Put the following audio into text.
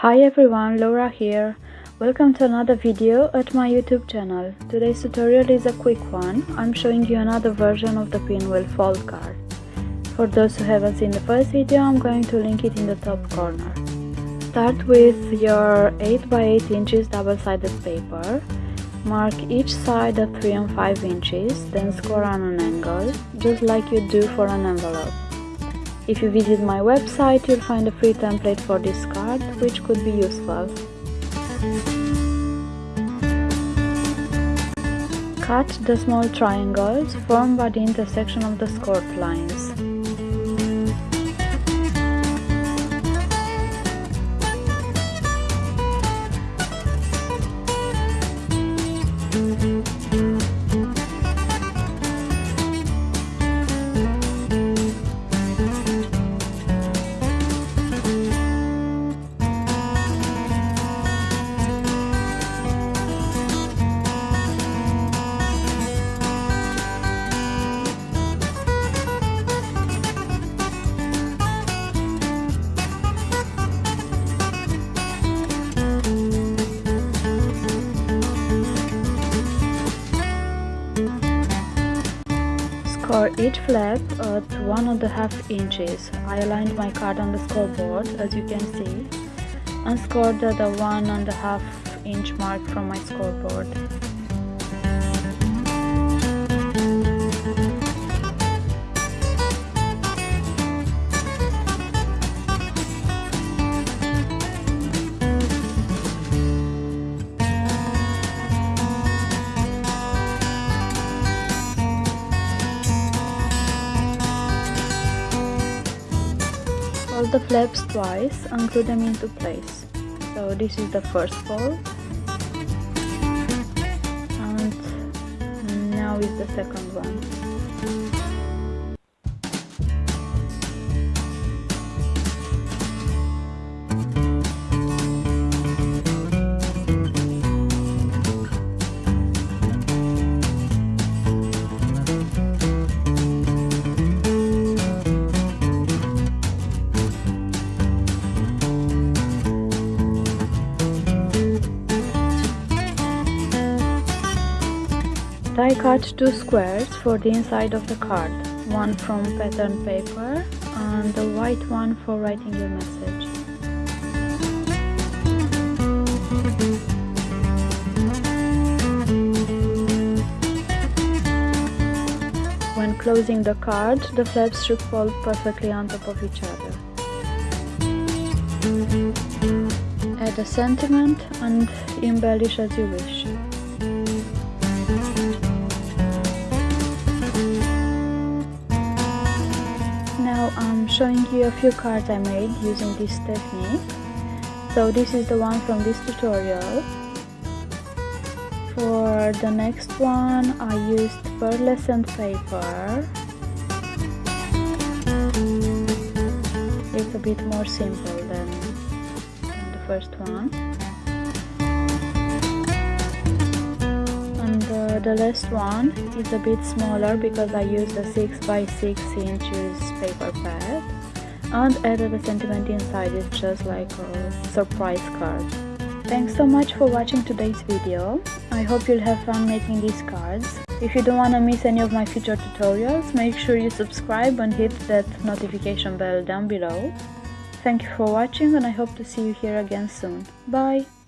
Hi everyone, Laura here. Welcome to another video at my YouTube channel. Today's tutorial is a quick one. I'm showing you another version of the pinwheel fold card. For those who haven't seen the first video, I'm going to link it in the top corner. Start with your 8x8 inches double-sided paper. Mark each side at 3 and 5 inches, then score on an angle, just like you do for an envelope. If you visit my website, you'll find a free template for this card, which could be useful. Cut the small triangles formed by the intersection of the scored lines. For each flap at one and a half inches, I aligned my card on the scoreboard as you can see and scored the one and a half inch mark from my scoreboard. Fold the flaps twice and glue them into place. So this is the first fold and now is the second one. I cut two squares for the inside of the card, one from pattern paper and the white one for writing your message. When closing the card, the flaps should fold perfectly on top of each other. Add a sentiment and embellish as you wish. Now I'm showing you a few cards I made using this technique. So this is the one from this tutorial. For the next one I used pearlescent paper. It's a bit more simple than, than the first one. The last one is a bit smaller because I used a 6 by 6 inches paper pad and added a sentiment inside it just like a surprise card. Thanks so much for watching today's video. I hope you'll have fun making these cards. If you don't want to miss any of my future tutorials, make sure you subscribe and hit that notification bell down below. Thank you for watching and I hope to see you here again soon. Bye!